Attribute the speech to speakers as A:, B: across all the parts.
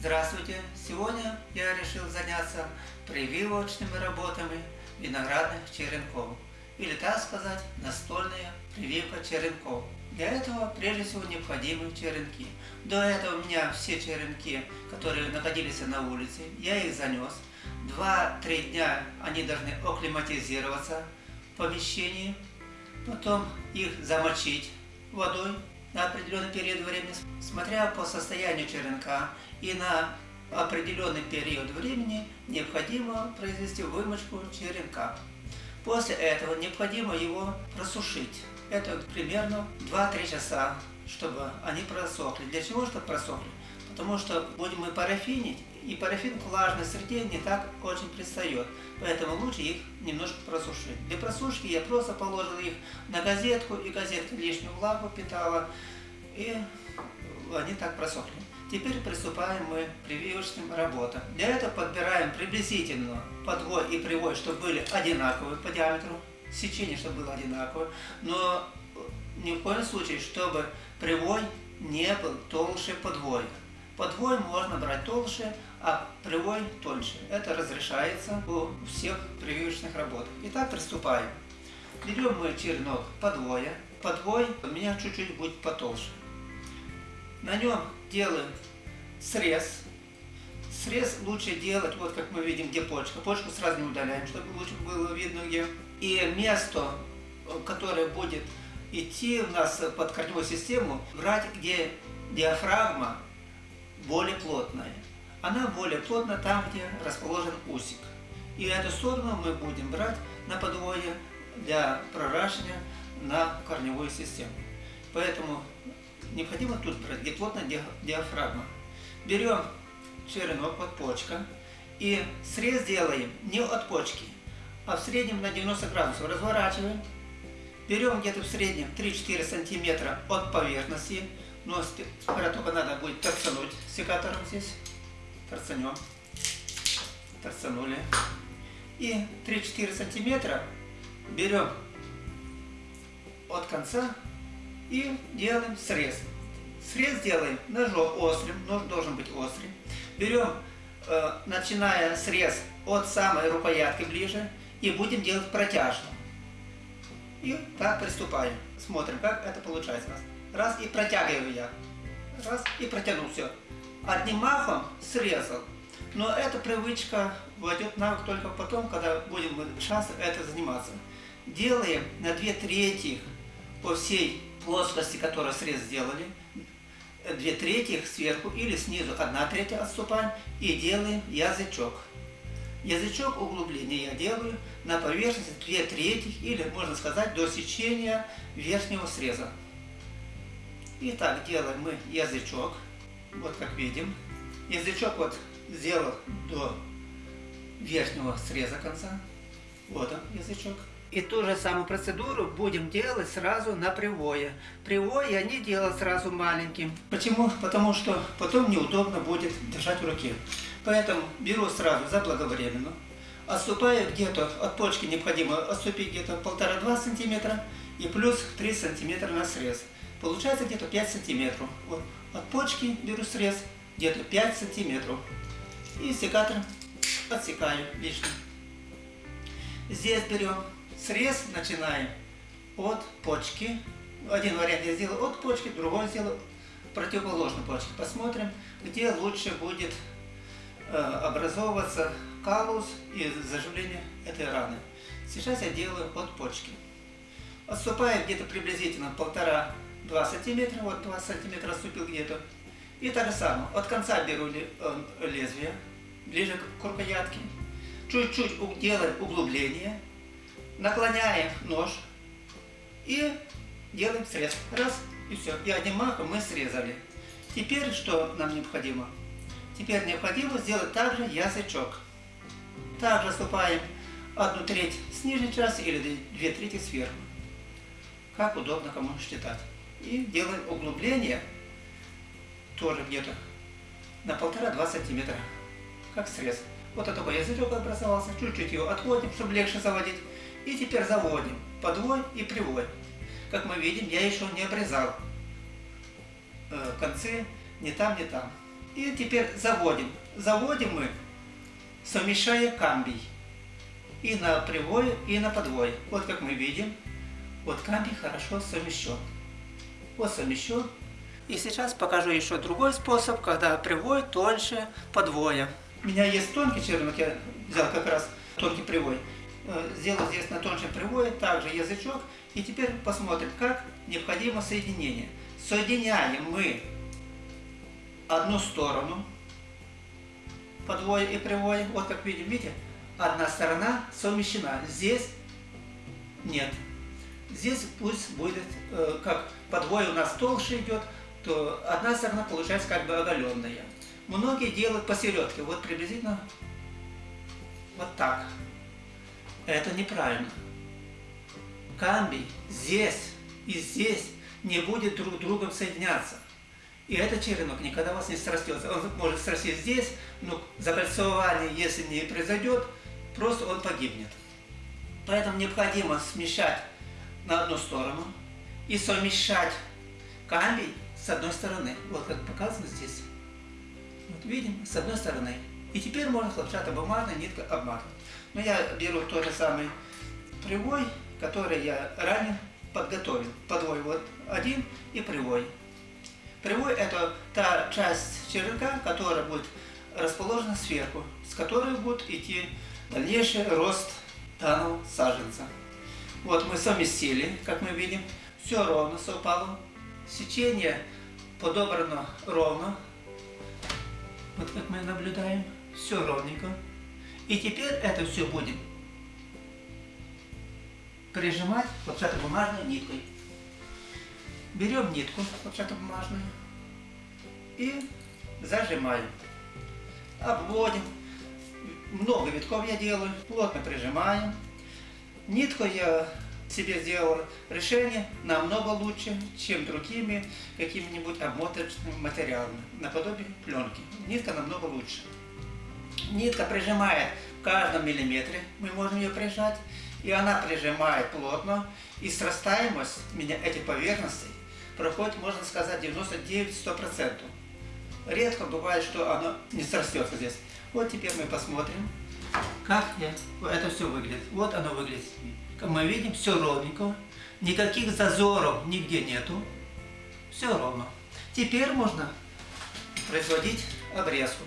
A: Здравствуйте! Сегодня я решил заняться прививочными работами виноградных черенков. Или так сказать, настольная прививка черенков. Для этого прежде всего необходимы черенки. До этого у меня все черенки, которые находились на улице, я их занес. Два-три дня они должны акклиматизироваться в помещении. Потом их замочить водой на определенный период времени, смотря по состоянию черенка и на определенный период времени необходимо произвести вымочку черенка. После этого необходимо его просушить. Это примерно 2-3 часа, чтобы они просохли. Для чего, чтобы просохли? Потому что будем мы парафинить, и парафин к влажной среде не так очень пристает. Поэтому лучше их немножко просушить. Для просушки я просто положил их на газетку, и газетка лишнюю влагу питала, и они так просохли. Теперь приступаем мы к прививочным работам. Для этого подбираем приблизительно подвой и привой, чтобы были одинаковые по диаметру, сечение, чтобы было одинаковое, но ни в коем случае, чтобы привой не был толще подвоя. Подвой можно брать толще, а привой тоньше. Это разрешается у всех прививочных работах. Итак, приступаем. Берем мы черенок подвоя. Подвой у меня чуть-чуть будет потолще. На нем делаем срез. Срез лучше делать, вот как мы видим, где почка. Почку сразу не удаляем, чтобы лучше было видно где. И место, которое будет идти у нас под корневую систему, брать, где диафрагма более плотная. Она более плотна там, где расположен усик. И эту сторону мы будем брать на подвое для проращивания на корневую систему. Поэтому необходимо тут брать, где плотная диафрагма. Берем черенок от почка и срез делаем не от почки, а в среднем на 90 градусов. Разворачиваем. Берем где-то в среднем 3-4 сантиметра от поверхности но только надо будет торцануть секатором здесь. Торцанем. Торцанули. И 3-4 сантиметра берем от конца и делаем срез. Срез делаем ножом острым, нож должен быть острый. Берем, э, начиная срез от самой рукоятки ближе, и будем делать протяжно. И так приступаем. Смотрим, как это получается. Раз и протягиваю я. Раз и протянул все. Одним махом срезал. Но эта привычка войдет в навык только потом, когда будем часто это заниматься. Делаем на две трети по всей плоскости, которую срез сделали. Две трети сверху или снизу одна треть отступаем и делаем язычок. Язычок углубления я делаю на поверхности две трети или можно сказать до сечения верхнего среза. Итак, делаем мы язычок, вот как видим. Язычок вот сделал до верхнего среза конца. Вот он, язычок. И ту же самую процедуру будем делать сразу на привое. Привой я не делал сразу маленьким. Почему? Потому что потом неудобно будет держать в руке. Поэтому беру сразу заблаговременно. Отступаю где-то, от почки необходимо отступить где-то полтора-два сантиметра и плюс 3 сантиметра на срез. Получается где-то 5 сантиметров. Вот от почки беру срез где-то 5 сантиметров. И секатором отсекаю лишним. Здесь берем срез, начинаем от почки. Один вариант я сделал от почки, другой сделал противоположной почки. Посмотрим, где лучше будет э, образовываться калус и заживление этой раны. Сейчас я делаю от почки. Отступаю где-то приблизительно полтора 2 сантиметра, вот 2 сантиметра отступил где-то. И так же самое, от конца беру э, лезвие, ближе к рукоятке, чуть-чуть делаем углубление, наклоняем нож и делаем срез. Раз, и все. И одним махом мы срезали. Теперь что нам необходимо? Теперь необходимо сделать также язычок. Также ступаем одну треть с нижней части или две трети сверху. Как удобно кому считать. И делаем углубление, тоже где-то на полтора-два сантиметра, как срез. Вот такой язычок образовался, чуть-чуть его отводим, чтобы легче заводить. И теперь заводим подвой и привой. Как мы видим, я еще не обрезал э, концы ни там, ни там. И теперь заводим. Заводим мы, совмещая камбий. И на привое, и на подвое. Вот как мы видим, вот камбий хорошо совмещен. Вот совмещен. И сейчас покажу еще другой способ, когда привой тоньше подвоя. У меня есть тонкий черенок, я взял как раз тонкий привой. Э, сделал здесь на тоньшем привое, также язычок. И теперь посмотрим, как необходимо соединение. Соединяем мы одну сторону, подвое и привое. Вот как видим, видите, одна сторона совмещена. Здесь нет. Здесь пусть будет, э, как подвое у нас толще идет, то одна сторона получается как бы оголенная. Многие делают посередке, вот приблизительно вот так. Это неправильно. Камбий здесь и здесь не будет друг другом соединяться. И этот черенок никогда вас не срастется. Он может срастись здесь, но закольцование, если не произойдет, просто он погибнет. Поэтому необходимо смещать на одну сторону и совмещать камбий с одной стороны. Вот как показано здесь. Вот видим, с одной стороны. И теперь можно хлопчатобумажной ниткой обматывать. Но я беру тот же самый привой, который я ранее подготовил. Подвой вот один и привой. Привой это та часть черенка, которая будет расположена сверху, с которой будет идти дальнейший рост данного саженца. Вот мы совместили, как мы видим, все ровно совпало. Сечение подобрано ровно. Вот как мы наблюдаем, все ровненько. И теперь это все будем прижимать хлопчатобумажной ниткой. Берем нитку хлопчатобумажную и зажимаем. Обводим. Много витков я делаю, плотно прижимаем. Нитку я себе сделал решение намного лучше, чем другими какими-нибудь обмоточными материалами, наподобие пленки. Нитка намного лучше. Нитка прижимает в каждом миллиметре, мы можем ее прижать, и она прижимает плотно, и срастаемость этих поверхностей проходит, можно сказать, 99-100%. Редко бывает, что оно не срастется здесь. Вот теперь мы посмотрим, как это все выглядит. Вот оно выглядит. Как мы видим, все ровненько. Никаких зазоров нигде нету. Все ровно. Теперь можно производить обрезку.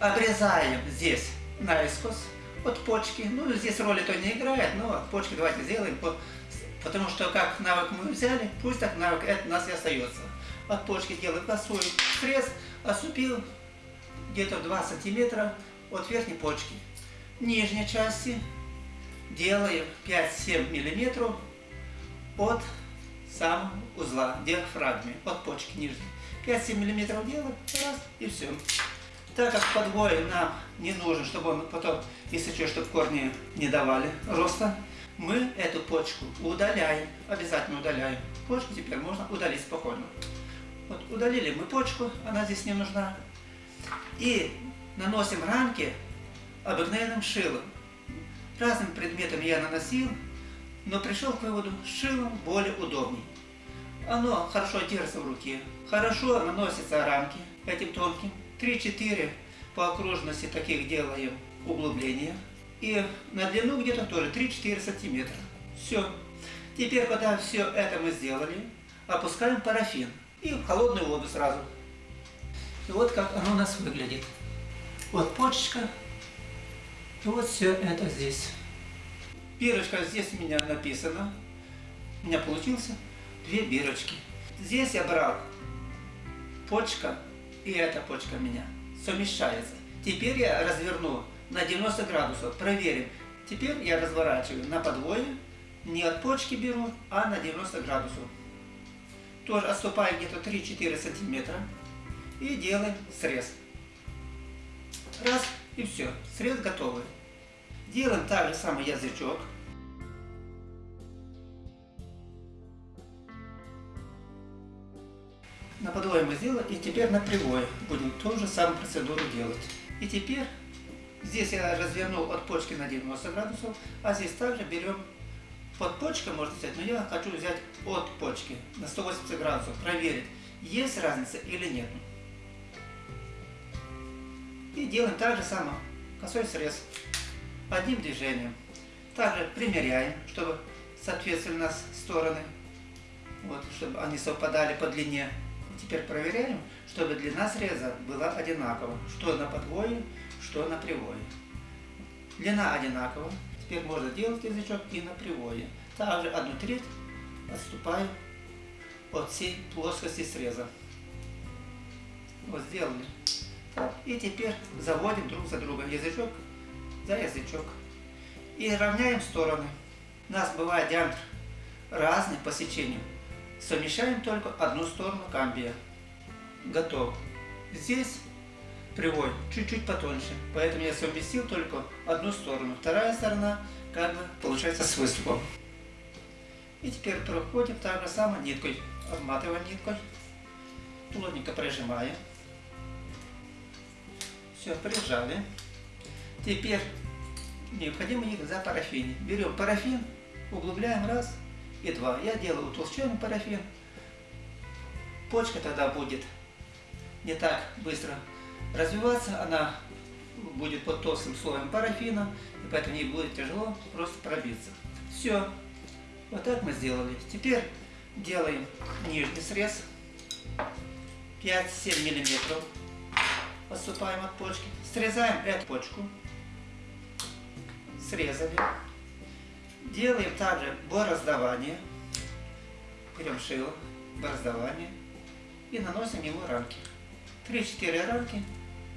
A: Обрезаем здесь наискос от почки. Ну, здесь роли то не играет, но от почки давайте сделаем. Потому что как навык мы взяли, пусть так навык это у нас и остается. От почки делаем косой срез, осупил где-то 2 сантиметра от верхней почки. Нижней части делаем 5-7 миллиметров от самого узла, диафрагмы, от почки нижней. 5-7 миллиметров делаем, раз, и все. Так как подвой нам не нужен, чтобы он потом, если что, чтобы корни не давали роста, мы эту почку удаляем, обязательно удаляем. Почку теперь можно удалить спокойно. Вот удалили мы почку, она здесь не нужна. И наносим рамки обыкновенным шилом. Разным предметом я наносил, но пришел к выводу, шилом более удобней. Оно хорошо держится в руке, хорошо наносятся рамки этим тонким. 3-4 по окружности таких делаем углубления. И на длину где-то тоже 3-4 сантиметра. Все. Теперь, когда все это мы сделали, опускаем парафин. И в холодную воду сразу. И вот как оно у нас выглядит. Вот почечка. И вот все это здесь. Бирочка здесь у меня написано. У меня получился две бирочки. Здесь я брал почка и эта почка меня совмещается. Теперь я разверну на 90 градусов, проверим. Теперь я разворачиваю на подвое, не от почки беру, а на 90 градусов. Тоже отступаю где-то 3-4 сантиметра и делаем срез. Раз и все, срез готовый. Делаем так же самый язычок. На подвое мы сделали, и теперь на привое будем ту же самую процедуру делать. И теперь здесь я развернул от почки на 90 градусов, а здесь также берем под почкой, можно взять, но я хочу взять от почки на 180 градусов, проверить, есть разница или нет. И делаем так же самое, косой срез, одним движением. Также примеряем, чтобы соответствовали у нас стороны, вот, чтобы они совпадали по длине. Теперь проверяем, чтобы длина среза была одинакова, что на подвое, что на привое. Длина одинакова, теперь можно делать язычок и на привое. Также одну треть отступаю от всей плоскости среза. Вот сделали. И теперь заводим друг за другом язычок за язычок. И равняем стороны. У нас бывает диаметр разный по сечению. Совмещаем только одну сторону камбия. Готов. Здесь привой чуть-чуть потоньше, поэтому я совместил только одну сторону. Вторая сторона как бы получается с выступом. И теперь проходим так же самое ниткой. Обматываем ниткой. Плотненько прижимаем. Все, прижали. Теперь необходимо за парафин. Берем парафин, углубляем раз и два. Я делаю утолщенный парафин. Почка тогда будет не так быстро развиваться, она будет под толстым слоем парафина, и поэтому ей будет тяжело просто пробиться. Все. Вот так мы сделали. Теперь делаем нижний срез. 5-7 миллиметров. Отступаем от почки. Срезаем эту почку. Срезали. Делаем также бороздавание. Берем шило, бороздавание. И наносим ему рамки. 3-4 рамки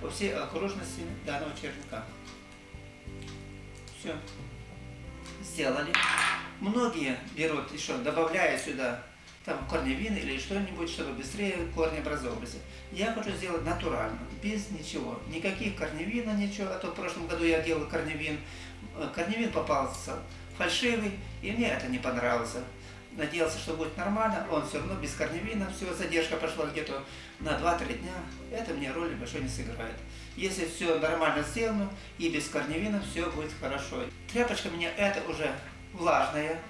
A: по всей окружности данного черенка. Все. Сделали. Многие берут еще, добавляя сюда там корневин или что-нибудь, чтобы быстрее корни образовывались. Я хочу сделать натурально, без ничего. Никаких корневина, ничего. А то в прошлом году я делал корневин. Э, корневин попался фальшивый, и мне это не понравилось. Надеялся, что будет нормально, он все равно без корневина, все, задержка пошла где-то на 2-3 дня. Это мне роли большой не сыграет. Если все нормально сделано и без корневина, все будет хорошо. Тряпочка у меня это уже влажная.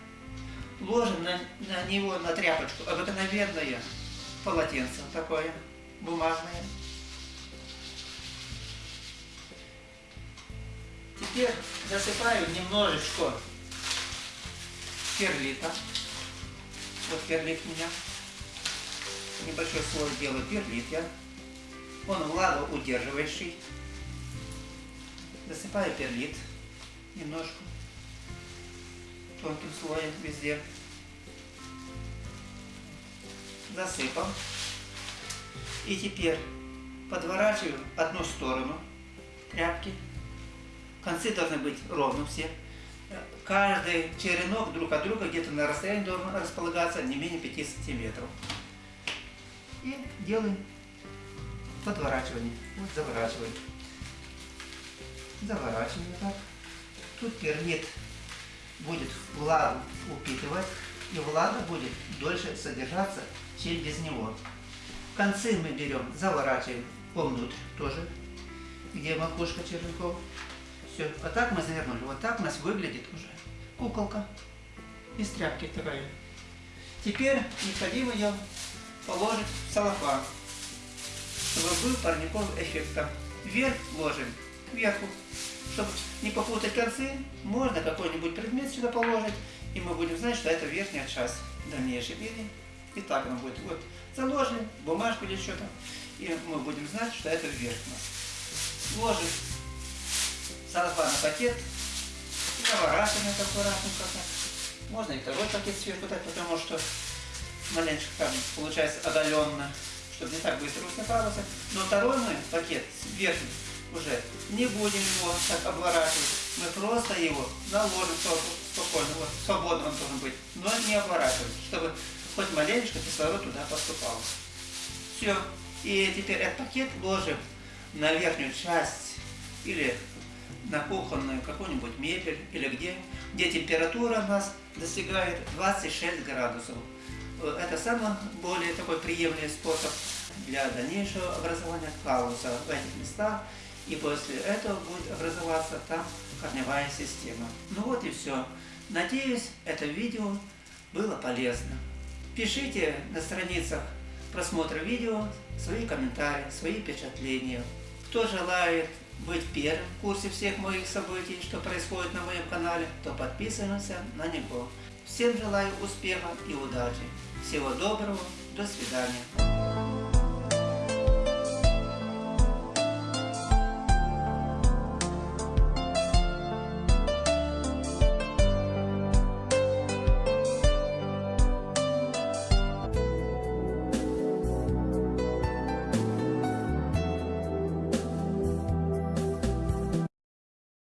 A: Ложим на, на него, на тряпочку, обыкновенное полотенце такое, бумажное. Теперь засыпаю немножечко перлита. Вот перлит у меня. Небольшой слой делаю перлит я. Он влагоудерживающий. Засыпаю перлит немножко тонким слоем везде. Засыпал. И теперь подворачиваю одну сторону тряпки. Концы должны быть ровно все. Каждый черенок друг от друга где-то на расстоянии должен располагаться не менее 5 сантиметров. И делаем подворачивание. Вот заворачиваем. Заворачиваем так. Тут перлит будет влагу упитывать, и влага будет дольше содержаться, чем без него. Концы мы берем, заворачиваем вовнутрь тоже, где макушка червяков. Все. Вот так мы завернули. Вот так у нас выглядит уже куколка из тряпки такая. Теперь необходимо ее положить в чтобы был парниковый эффект. Вверх ложим, кверху чтобы не попутать концы, можно какой-нибудь предмет сюда положить, и мы будем знать, что это верхняя часть дальнейшей или и так она будет. Вот заложим бумажку или что-то, и мы будем знать, что это вверх у нас. Ложим сарафанный пакет, наворачиваем это так. Можно и второй пакет сверху дать, потому что маленько там получается одоленно, чтобы не так быстро усыпалось. Но второй мы пакет верхний уже не будем его так обворачивать. Мы просто его наложим спокойно, вот, свободно он должен быть, но не обворачивать, чтобы хоть маленечко кислород туда поступал. Все. И теперь этот пакет ложим на верхнюю часть или на кухонную какую-нибудь мебель или где, где температура у нас достигает 26 градусов. Это самый более такой приемлемый способ для дальнейшего образования калуса в этих местах и после этого будет образоваться там корневая система. Ну вот и все. Надеюсь, это видео было полезно. Пишите на страницах просмотра видео свои комментарии, свои впечатления. Кто желает быть первым в курсе всех моих событий, что происходит на моем канале, то подписываемся на него. Всем желаю успеха и удачи. Всего доброго. До свидания.